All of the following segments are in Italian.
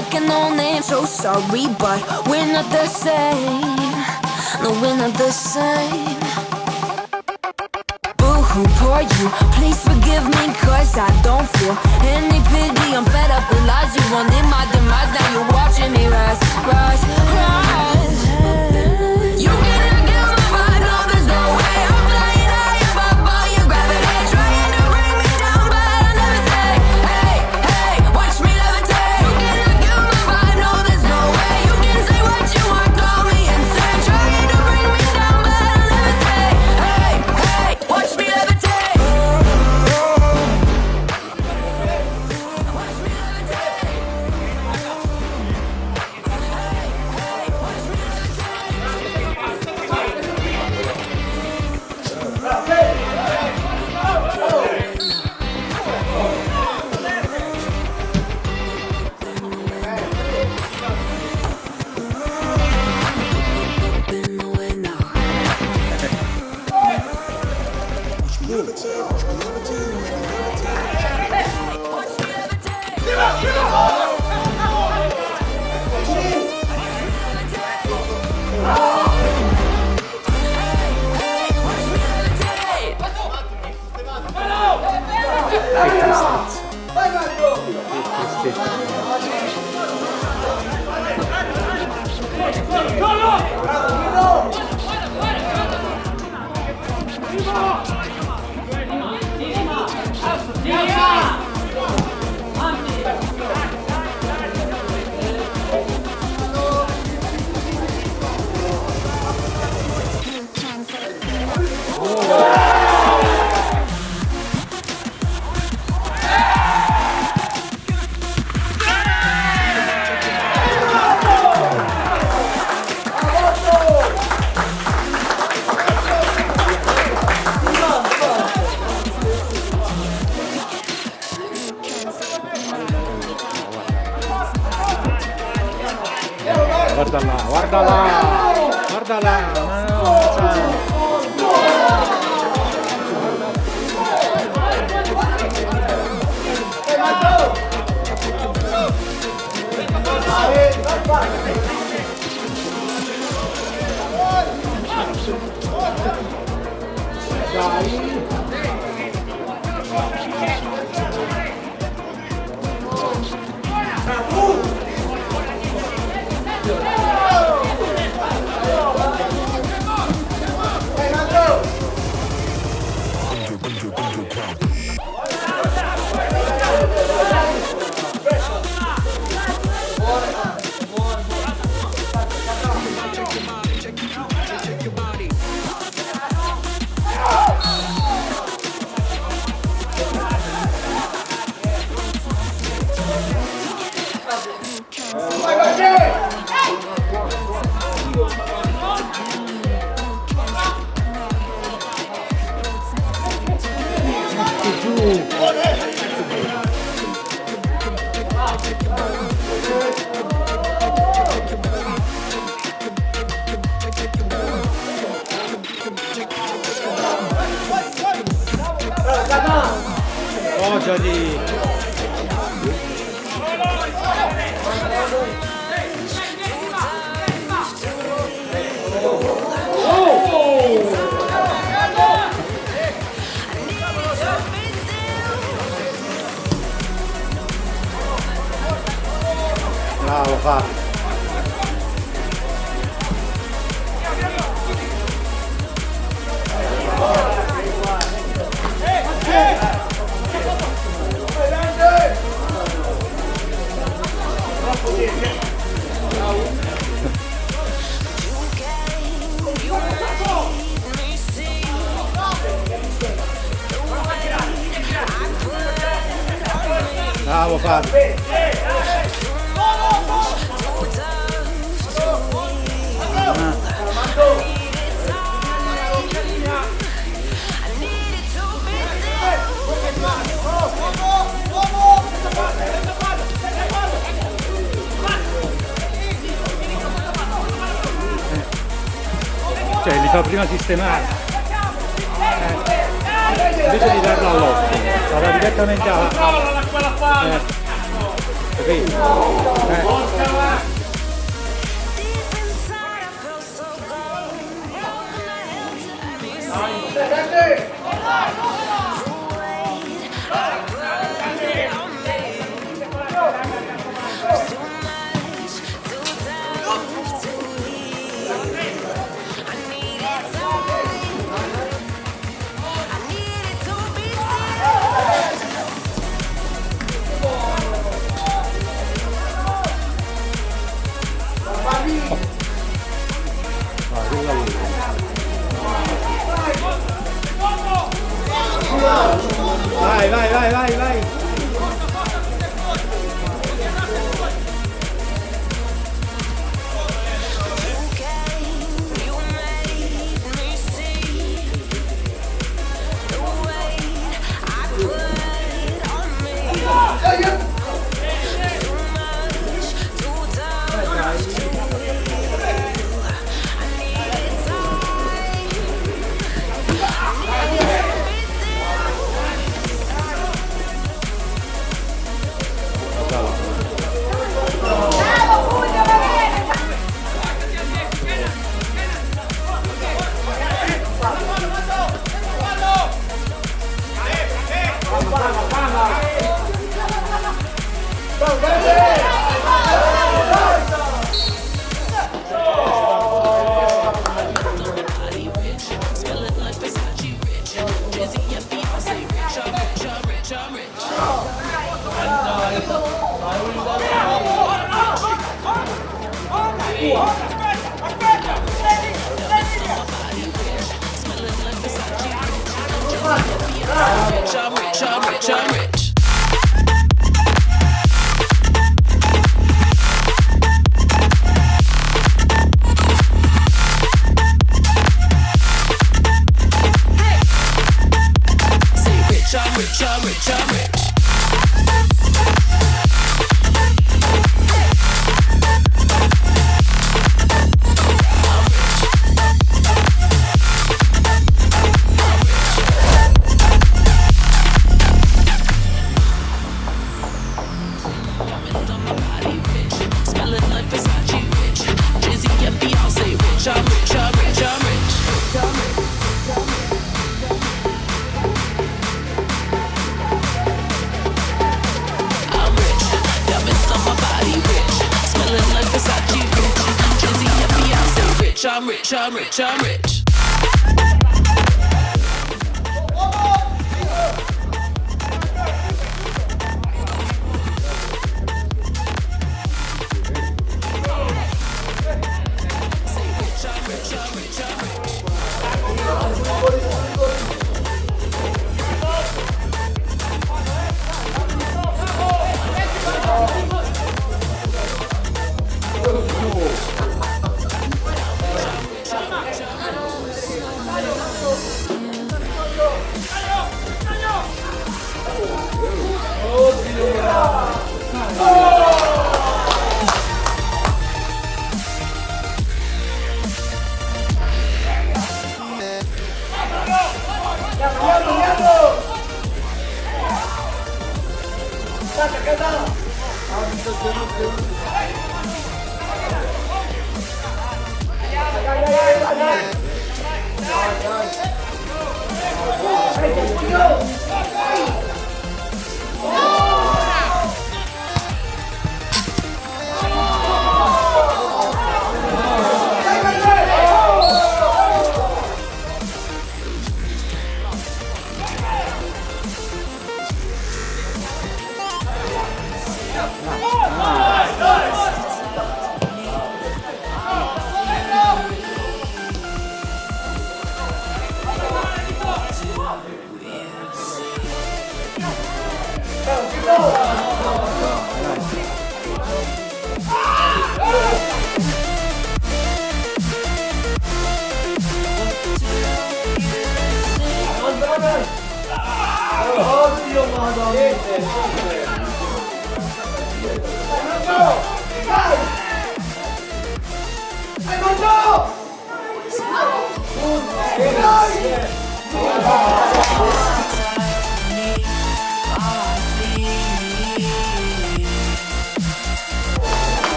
like an old name. So sorry, but we're not the same. No, we're not the same. Boo hoo, poor you. Please forgive me, cause I don't feel any pity. I'm fed up with lies. You wanted my demise. Now you're watching me rise, rise, rise. びっくりしたんですよびっくりして Yeah! pedalada. ジャー。ジああ分かる。Bravo Fabio! Cioè li fa prima sistemare invece di darla all'occhio sarà direttamente alla palla eh. capito? Eh. Dai, vai, vai, vai, vai. jump, jump. I'm rich, I'm rich, I'm rich.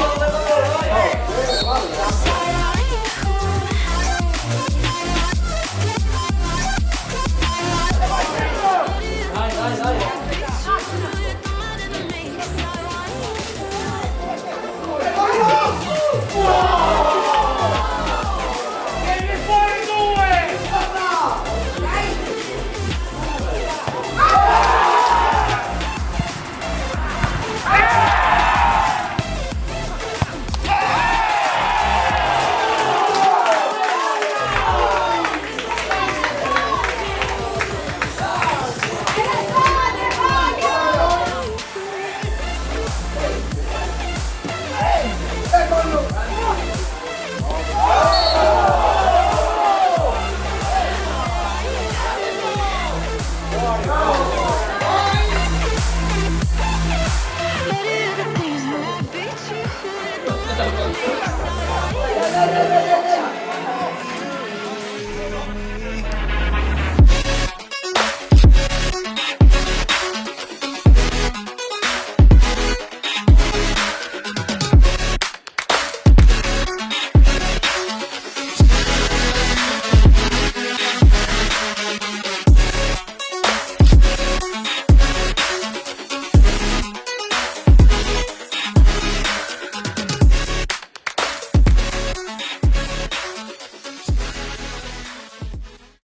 Follow